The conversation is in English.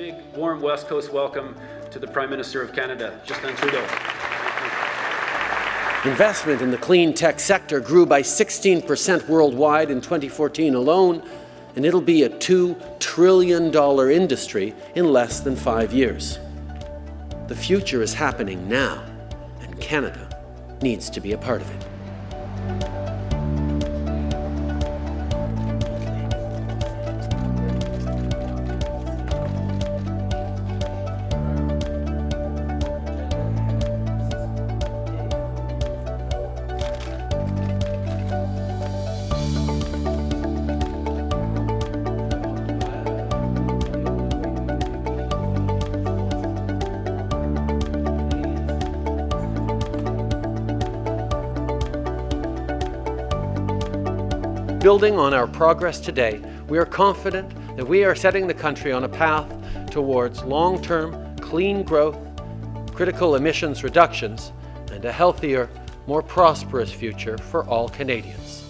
big, warm West Coast welcome to the Prime Minister of Canada, Justin Trudeau. Investment in the clean tech sector grew by 16 percent worldwide in 2014 alone, and it'll be a $2 trillion industry in less than five years. The future is happening now, and Canada needs to be a part of it. Building on our progress today, we are confident that we are setting the country on a path towards long-term clean growth, critical emissions reductions, and a healthier, more prosperous future for all Canadians.